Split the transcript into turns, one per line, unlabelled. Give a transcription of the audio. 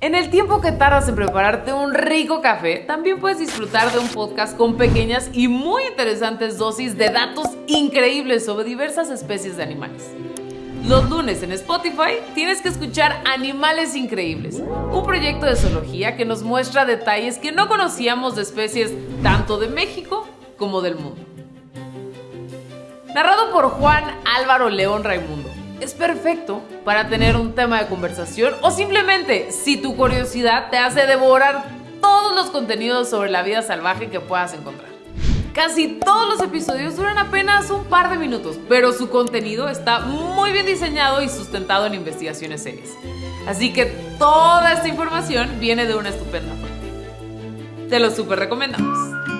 En el tiempo que tardas en prepararte un rico café, también puedes disfrutar de un podcast con pequeñas y muy interesantes dosis de datos increíbles sobre diversas especies de animales. Los lunes en Spotify tienes que escuchar Animales Increíbles, un proyecto de zoología que nos muestra detalles que no conocíamos de especies tanto de México como del mundo. Narrado por Juan Álvaro León Raimundo es perfecto para tener un tema de conversación o simplemente si tu curiosidad te hace devorar todos los contenidos sobre la vida salvaje que puedas encontrar. Casi todos los episodios duran apenas un par de minutos, pero su contenido está muy bien diseñado y sustentado en investigaciones serias. Así que toda esta información viene de una estupenda fuente. Te lo super recomendamos.